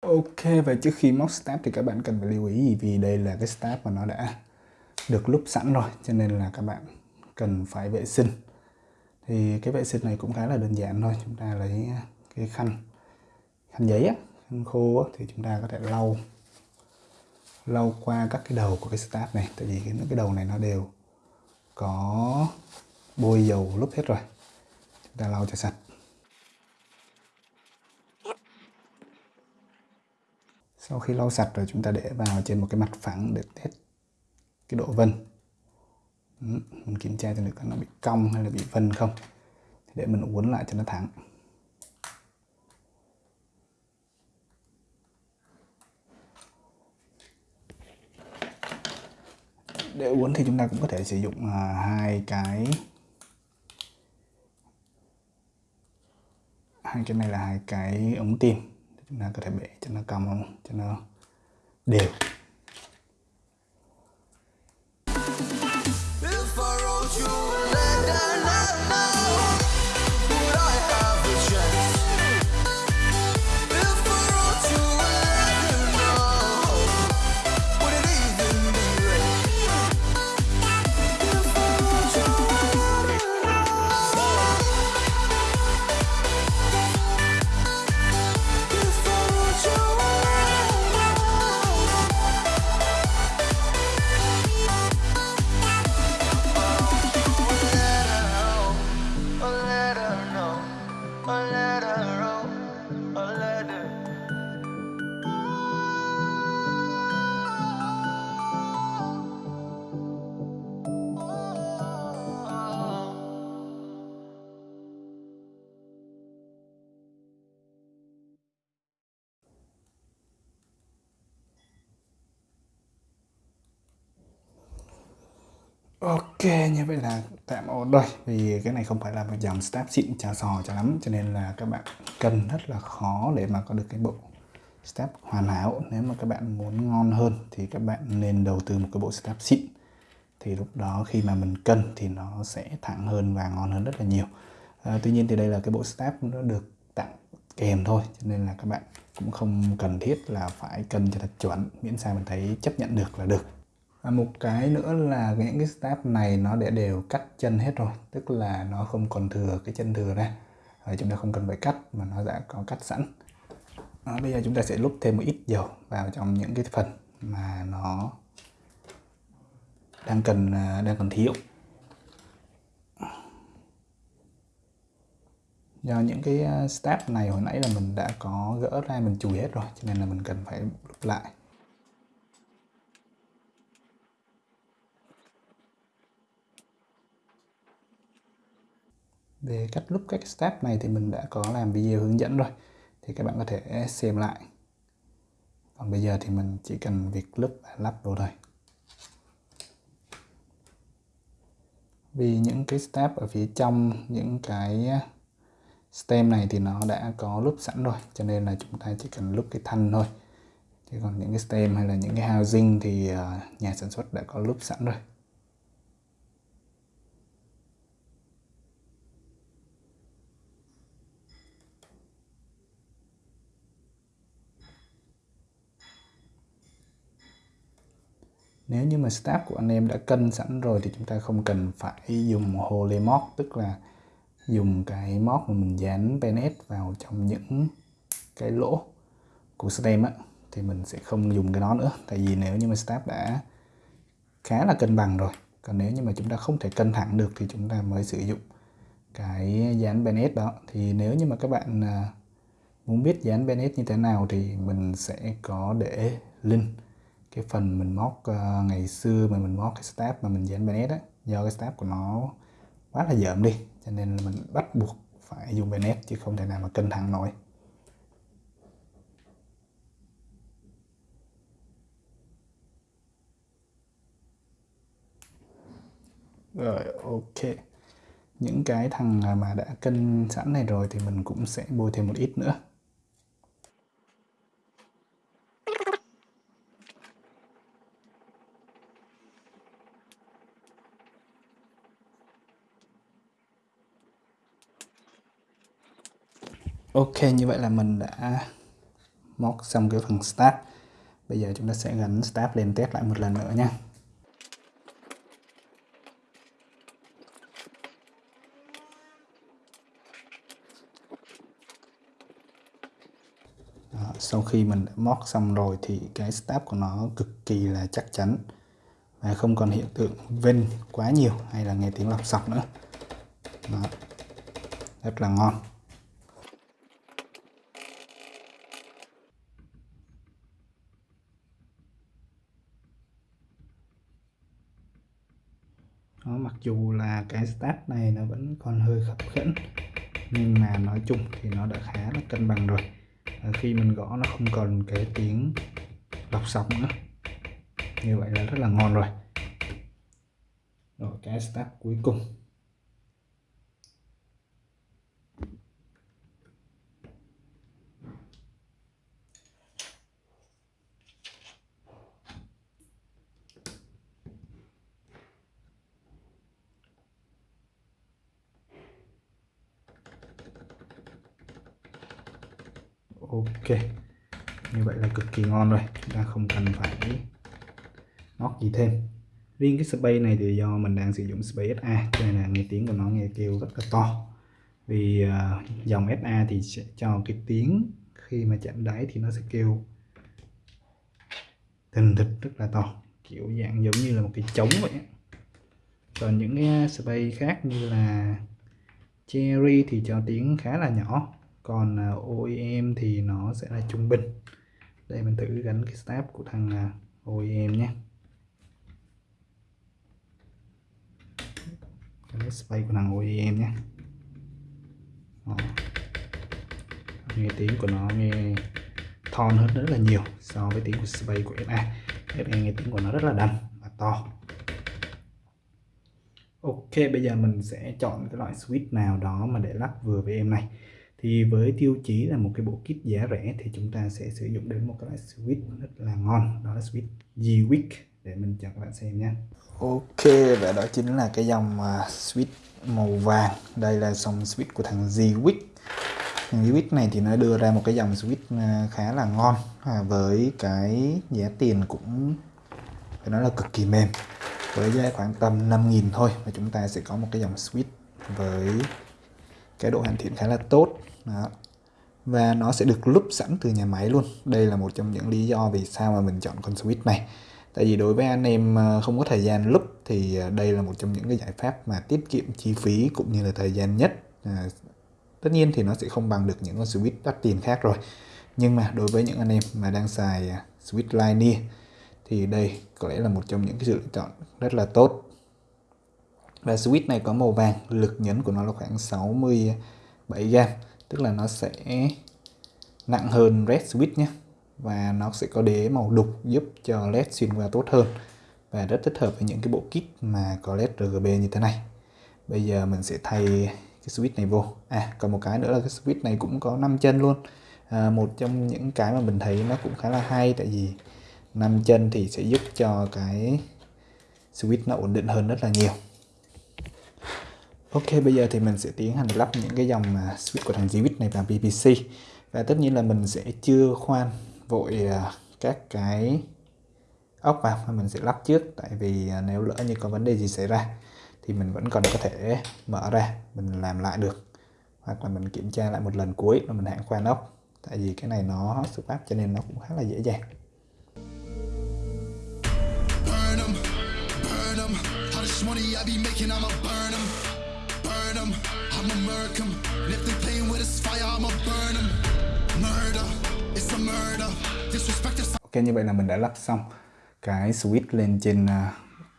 Ok và trước khi móc start thì các bạn cần phải lưu ý gì? Vì đây là cái start mà nó đã được lúc sẵn rồi cho nên là các bạn cần phải vệ sinh. Thì cái vệ sinh này cũng khá là đơn giản thôi. Chúng ta lấy cái khăn khăn giấy á, khăn khô á, thì chúng ta có thể lau lau qua các cái đầu của cái start này. Tại vì cái, cái đầu này nó đều có bôi dầu lúc hết rồi. Chúng ta lau cho sạch. Sau khi lau sạch rồi, chúng ta để vào trên một cái mặt phẳng để test cái độ vân. Mình kiểm tra cho được nó bị cong hay là bị vân không. Để mình uốn lại cho nó thẳng. Để uốn thì chúng ta cũng có thể sử dụng à, hai cái hai cái này là hai cái ống tim chúng ta có thể bẻ cho nó cong, cho nó đều. let her know, or let her Ok, như vậy là tạm ổn rồi. Vì cái này không phải là một dòng step xịn trà sò cho lắm Cho nên là các bạn cần rất là khó để mà có được cái bộ step hoàn hảo. Nếu mà các bạn muốn ngon hơn thì các bạn nên đầu tư một cái bộ step xịn. Thì lúc đó khi mà mình cân thì nó sẽ thẳng hơn và ngon hơn rất là nhiều. À, Tuy nhiên thì đây là cái bộ step nó được tặng kèm thôi Cho nên là các bạn cũng không cần thiết là phải cân cho thật chuẩn. Miễn sao mình thấy chấp nhận được là được và một cái nữa là những cái step này nó đã đều cắt chân hết rồi tức là nó không còn thừa cái chân thừa ra. Rồi chúng ta không cần phải cắt mà nó đã có cắt sẵn. Đó, bây giờ chúng ta sẽ lúc thêm một ít dầu vào trong những cái phần mà nó đang cần à, đang còn thiếu. Do những cái à, step này hồi nãy là mình đã có gỡ ra mình chùi hết rồi cho nên là mình cần phải lúc lại. Về cách lúc các step này thì mình đã có làm video hướng dẫn rồi. Thì các bạn có thể xem lại. Còn bây giờ thì mình chỉ cần việc lúc và lắp vô thôi. Vì những cái step ở phía trong, những cái à, stem này thì nó đã có lúc sẵn rồi, cho nên là chúng ta chỉ cần lúc cái thanh thôi. Chứ còn những cái stem hay là những cái housing thì à, nhà sản xuất đã có lúc sẵn rồi. Nếu như mà staff của anh em đã cân sẵn rồi thì chúng ta không cần phải dùng holy mod tức là dùng cái mod mà mình dán penet vào trong những cái lỗ của stem á, thì mình sẽ không dùng cái đó nữa. Tại vì nếu như mà staff đã khá là cân bằng rồi, còn nếu như mà chúng ta không thể cân thẳng được thì chúng ta mới sử dụng cái dán Bennett đó. Thì nếu như mà các bạn à, muốn biết dán Bennett như thế nào thì mình sẽ có để link cái phần mình móc uh, ngày xưa mà mình móc cái step mà mình dán benet á do cái step của nó quá là dởm đi cho nên là mình bắt buộc phải dùng benet chứ không thể nào mà cân thẳng nổi. Rồi ok. Những cái thằng mà đã cân sẵn này rồi thì mình cũng sẽ bôi thêm một ít nữa. Ok như vậy là mình đã móc xong cái phần start. Bây giờ chúng ta sẽ gắn start lên test lại một lần nữa nha. Đó, sau khi mình đã móc xong rồi thì cái start của nó cực kỳ là chắc chắn và không còn hiện tượng vinh quá nhiều hay là nghe tiếng lọc sọc nữa. Đó. rất là ngon. Đó, mặc dù là cái start này nó vẫn còn hơi khập khiễng nhưng mà nói chung thì nó đã khá là cân bằng rồi. À, khi mình gõ nó không còn cái tiếng lọc sóng nữa. Như vậy là rất là ngon rồi. Rồi cái start cuối cùng ok như kỳ ngon rồi chúng ta không cần phải móc gì thêm. Riêng cái space này thì do mình đang sử dụng space SA cho nên là nghe tiếng của nó nghe kêu rất là to. Vì uh, dòng SA thì sẽ cho cái tiếng khi mà chạm đáy thì nó sẽ kêu thình thịch rất là to kiểu dạng giống như là một cái trống vậy còn những cái space khác như là Cherry thì cho tiếng khá là nhỏ còn à, OEM thì nó sẽ là trung bình đây, mình thử gắn cái step của thằng à, OEM nhé. Cái space của thằng OEM nhé. Đó. nghe tiếng của nó nghe thon hơn rất là nhiều so với tiếng của space của SA SA à, nghe tiếng của nó rất là đầm và to. Ok, bây giờ mình sẽ chọn cái loại switch nào đó mà để lắp vừa với em này thì với tiêu chí là một cái bộ kit giá rẻ thì chúng ta sẽ sử dụng đến một cái loại switch rất là ngon. Đó là switch G-Wick để mình cho các bạn xem nhé Ok, và đó chính là cái dòng à, switch màu vàng. Đây là dòng switch của thằng G-Wick. Thằng G-Wick này thì nó đưa ra một cái dòng switch à, khá là ngon à, với cái giá tiền cũng, phải nói là cực kỳ mềm. Với giá khoảng tầm 5.000 thôi mà chúng ta sẽ có một cái dòng switch với cái độ hoàn thiện khá là tốt. Đó. và nó sẽ được lúp sẵn từ nhà máy luôn. Đây là một trong những lý do vì sao mà mình chọn con switch này. Tại vì đối với anh em ờ, không có thời gian lúp thì ờ, đây là một trong những cái giải pháp mà tiết kiệm chi phí cũng như là thời gian nhất. À, tất nhiên thì nó sẽ không bằng được những con switch đắt tiền khác rồi. Nhưng mà đối với những anh em mà đang xài switch linear thì đây có lẽ là một trong những cái sự lựa chọn rất là tốt và switch này có màu vàng lực nhấn của nó là khoảng 67 gram tức là nó sẽ nặng hơn red switch nhé. Và nó sẽ có đế màu đục giúp cho led xuyên qua tốt hơn. Và rất thích hợp với những cái bộ kit mà có led RGB như thế này. Bây giờ mình sẽ thay cái switch này vô. À còn một cái nữa là cái switch này cũng có 5 chân luôn. À, một trong những cái mà mình thấy nó cũng khá là hay tại vì 5 chân thì sẽ giúp cho cái switch nó ổn định hơn rất là nhiều. Ok bây giờ thì mình sẽ tiến hành lắp những cái dòng à, switch của thằng Zwitch này vào BBC và tất nhiên là mình sẽ chưa khoan vội à, các cái ốc vào mà mình sẽ lắp trước. Tại vì à, nếu lỡ như có vấn đề gì xảy ra thì mình vẫn còn có thể mở ra mình làm lại được. Hoặc là mình kiểm tra lại một lần cuối rồi mình hãng khoan ốc. Tại vì cái này nó xuất áp cho nên nó cũng khá là dễ dàng. Burn burn. How much money I be making, I'ma burn them them, I'ma murk them. If they playing with this fire, I'ma burn them. Murder, it's a murder. Disrespect is... Ok, như vậy là mình đã lắp xong cái switch lên trên à,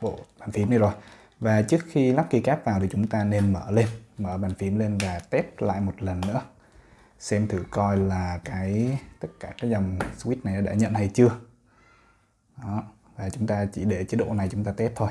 bộ bàn phím này rồi. Và trước khi lắp keycap vào thì chúng ta nên mở lên, mở bàn phím lên và test lại một lần nữa. Xem thử coi là cái tất cả các dòng switch này đã nhận hay chưa. Đó. Và chúng ta chỉ để chế độ này chúng ta test thôi.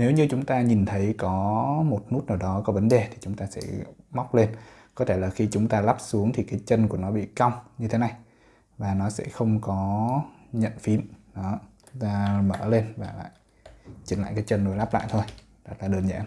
Nếu như chúng ta nhìn thấy có một nút nào đó có vấn đề thì chúng ta sẽ móc lên. Có thể là khi chúng ta lắp xuống thì cái chân của nó bị cong như thế này và nó sẽ không có nhận phím. Đó ta mở lên và lại chỉnh lại cái chân rồi lắp lại thôi. Rất là đơn giản.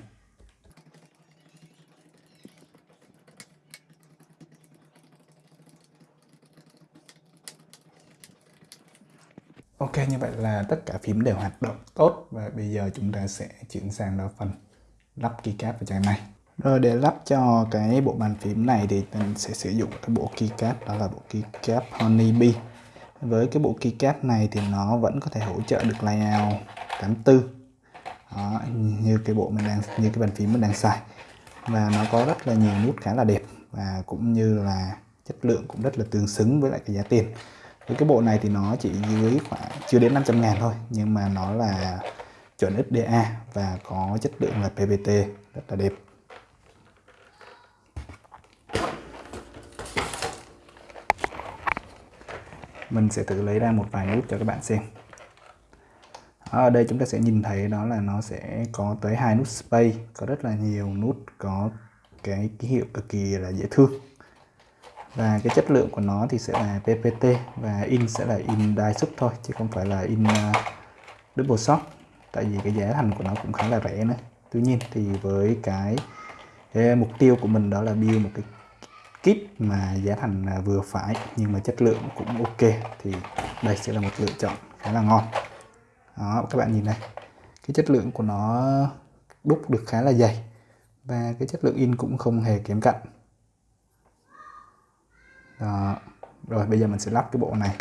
Ok như vậy là tất cả phím đều hoạt động tốt và bây giờ chúng ta sẽ chuyển sang đó phần lắp keycap vào chai này. Rồi để lắp cho cái bộ bàn phím này thì mình sẽ sử dụng cái bộ keycap đó là bộ keycap Honeybee. Với cái bộ keycap này thì nó vẫn có thể hỗ trợ được layout 84 đó, như cái bộ mình đang như cái bàn phím mình đang xài và nó có rất là nhiều nút khá là đẹp và cũng như là chất lượng cũng rất là tương xứng với lại cái giá tiền thì cái bộ này thì nó chỉ dưới khoảng, chưa đến 500 ngàn thôi, nhưng mà nó là chuẩn XDA và có chất lượng là PVT rất là đẹp. Mình sẽ tự lấy ra một vài nút cho các bạn xem. Ở đây chúng ta sẽ nhìn thấy đó là nó sẽ có tới hai nút space, có rất là nhiều nút có cái ký hiệu cực kỳ là dễ thương và cái chất lượng của nó thì sẽ là PPT và in sẽ là in đai xuất thôi chứ không phải là in uh, double shot tại vì cái giá thành của nó cũng khá là rẻ nữa. Tuy nhiên thì với cái, cái mục tiêu của mình đó là build một cái kit mà giá thành à, vừa phải nhưng mà chất lượng cũng ok thì đây sẽ là một lựa chọn khá là ngon. Đó các bạn nhìn này cái chất lượng của nó đúc được khá là dày và cái chất lượng in cũng không hề kém cạnh đó. rồi bây giờ mình sẽ lắp cái bộ này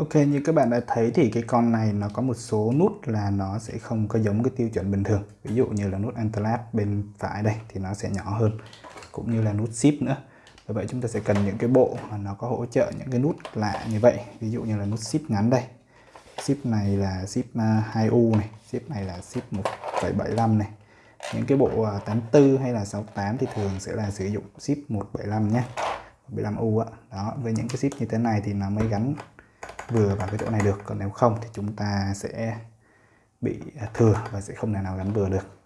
Ok, như các bạn đã thấy thì cái con này nó có một số nút là nó sẽ không có giống cái tiêu chuẩn bình thường. Ví dụ như là nút Antelat bên phải đây thì nó sẽ nhỏ hơn, cũng như là nút Shift nữa. Vì vậy chúng ta sẽ cần những cái bộ mà nó có hỗ trợ những cái nút lạ như vậy. Ví dụ như là nút Shift ngắn đây. Shift này là Shift à, 2U này Shift này là Shift 1.75 này. Những cái bộ à, 84 hay là 68 thì thường sẽ là sử dụng Shift 175 nhé 75U á. Đó, với những cái ship như thế này thì nó mới gắn vừa vào cái chỗ này được. Còn nếu không thì chúng ta sẽ bị à, thừa và sẽ không thể nào gắn vừa được.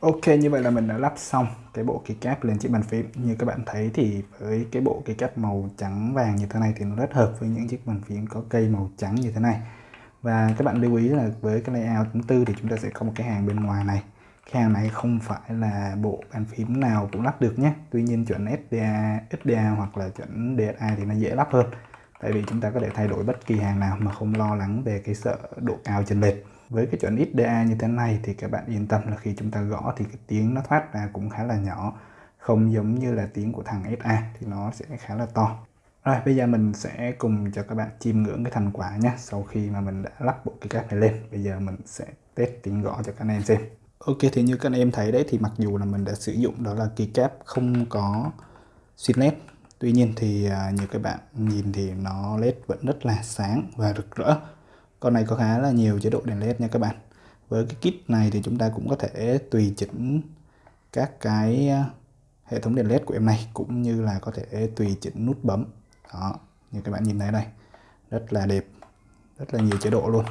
Ok, như vậy là mình đã lắp xong cái bộ keycap lên chiếc bàn phím. Như các bạn thấy thì với cái bộ keycap màu trắng vàng như thế này thì nó rất hợp với những chiếc bàn phím có cây màu trắng như thế này và các bạn lưu ý là với cái layout thứ tư thì chúng ta sẽ có một cái hàng bên ngoài này. Cái hàng này không phải là bộ bàn phím nào cũng lắp được nhé. Tuy nhiên chuẩn SDA, SDA hoặc là chuẩn DSA thì nó dễ lắp hơn. Tại vì chúng ta có thể thay đổi bất kỳ hàng nào mà không lo lắng về cái sợ độ cao chênh lệch. Với cái chuẩn XDA như thế này thì các bạn yên tâm là khi chúng ta gõ thì cái tiếng nó thoát ra cũng khá là nhỏ. Không giống như là tiếng của thằng SA thì nó sẽ khá là to rồi, bây giờ mình sẽ cùng cho các bạn chiêm ngưỡng cái thành quả nhé Sau khi mà mình đã lắp bộ keycap này lên. Bây giờ mình sẽ test tiếng gõ cho các anh em xem. Ok, thì như các anh em thấy đấy, thì mặc dù là mình đã sử dụng đó là kỳ cáp không có xuyên led Tuy nhiên thì à, như các bạn nhìn thì nó led vẫn rất là sáng và rực rỡ. Con này có khá là nhiều chế độ đèn led nha các bạn. Với cái kit này thì chúng ta cũng có thể tùy chỉnh các cái à, hệ thống đèn led của em này, cũng như là có thể tùy chỉnh nút bấm đó, như các bạn nhìn thấy đây. Rất là đẹp, rất là nhiều chế độ luôn.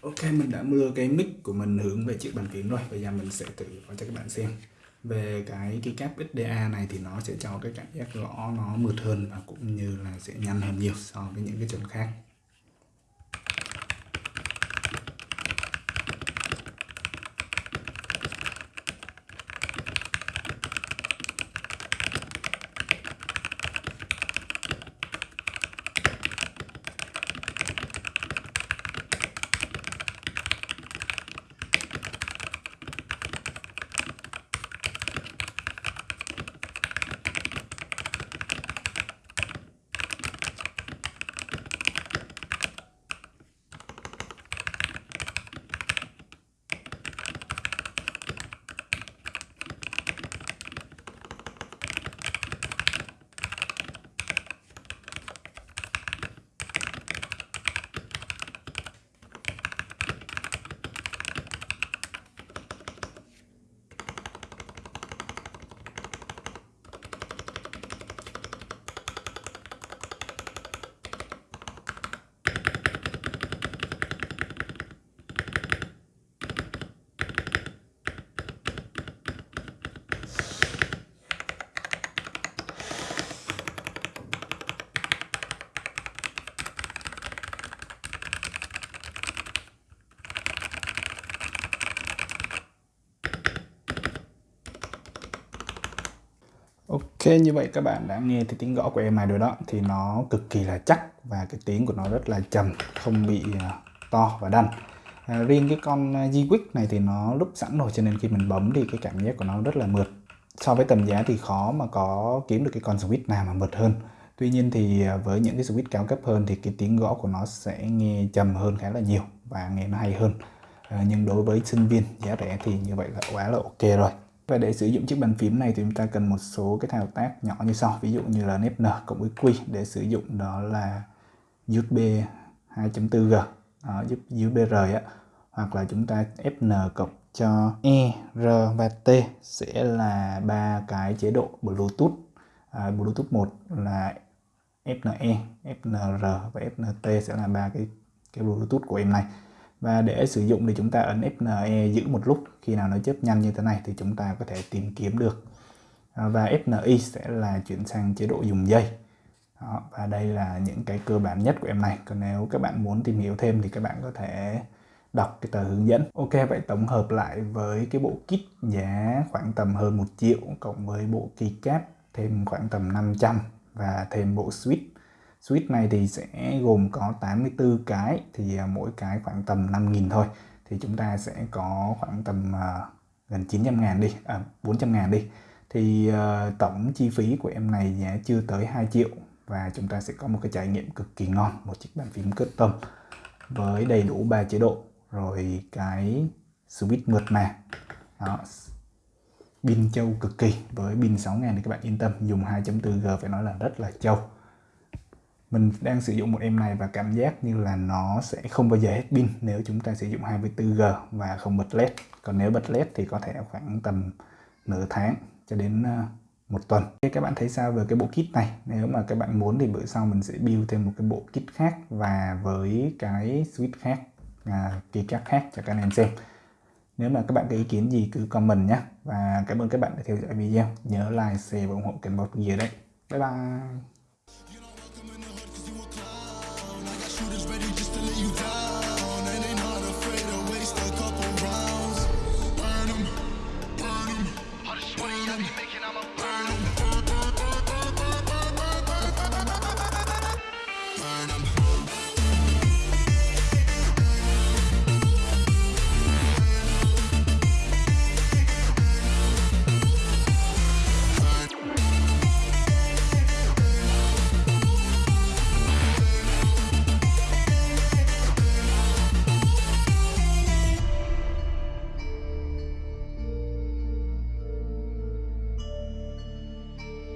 Ok, mình đã mưa cái mic của mình hướng về chiếc bàn phím rồi. Bây giờ mình sẽ thử cho các bạn xem. Về cái keycap XDA này thì nó sẽ cho cái cảm giác gõ nó mượt hơn và cũng như là sẽ nhanh hơn nhiều so với những cái chuẩn khác. Ok như vậy các bạn đã nghe thì tiếng gõ của em này rồi đó thì nó cực kỳ là chắc và cái tiếng của nó rất là trầm không bị ờ, to và đanh. À, riêng cái con ờ, G-Quick này thì nó lúc sẵn rồi cho nên khi mình bấm thì cái cảm giác của nó rất là mượt. So với tầm giá thì khó mà có kiếm được cái con switch nào mà mượt hơn. Tuy nhiên thì ờ, với những cái switch cao cấp hơn thì cái tiếng gõ của nó sẽ nghe trầm hơn khá là nhiều và nghe nó hay hơn. À, nhưng đối với sinh viên giá rẻ thì như vậy là quá là ok rồi và để sử dụng chiếc bàn phím này thì chúng ta cần một số cái thao tác nhỏ như sau. Ví dụ như là N cộng với Q để sử dụng đó là USB 2.4G đó, giúp USB R á. Hoặc là chúng ta Fn cộng cho E, R và T sẽ là ba cái chế độ Bluetooth. À, Bluetooth 1 là FNE, FNR và FNT sẽ là ba cái cái Bluetooth của em này và để sử dụng thì chúng ta ấn FNE giữ một lúc. Khi nào nó chớp nhanh như thế này thì chúng ta có thể tìm kiếm được. À, và FNI sẽ là chuyển sang chế độ dùng dây. Đó, và đây là những cái cơ bản nhất của em này. Còn nếu các bạn muốn tìm hiểu thêm thì các bạn có thể đọc cái tờ hướng dẫn. Ok vậy tổng hợp lại với cái bộ kit giá khoảng tầm hơn một triệu cộng với bộ keycap thêm khoảng tầm 500 và thêm bộ switch switch này thì sẽ gồm có 84 cái thì à, mỗi cái khoảng tầm 5.000 thôi. Thì chúng ta sẽ có khoảng tầm uh, gần 900 ngàn đi à, 400 ngàn đi. Thì uh, tổng chi phí của em này giá chưa tới 2 triệu và chúng ta sẽ có một cái trải nghiệm cực kỳ ngon một chiếc bàn phím custom với đầy đủ ba chế độ. Rồi cái switch mượt mà đó pin châu cực kỳ với pin 6000 thì các bạn yên tâm dùng 2.4G phải nói là rất là châu mình đang sử dụng một em này và cảm giác như là nó sẽ không bao giờ hết pin nếu chúng ta sử dụng 24G và không bật led. Còn nếu bật led thì có thể khoảng tầm nửa tháng cho đến ờ, một tuần. Các bạn thấy sao về cái bộ kit này? Nếu mà các bạn muốn thì bữa sau mình sẽ build thêm một cái bộ kit khác và với cái switch khác à, keycap khác cho các anh em xem. Nếu mà các bạn có ý kiến gì cứ comment nhé. Và cảm ơn các bạn đã theo dõi video. Nhớ like share và ủng hộ kênh bóp Gear đấy. Bye bye!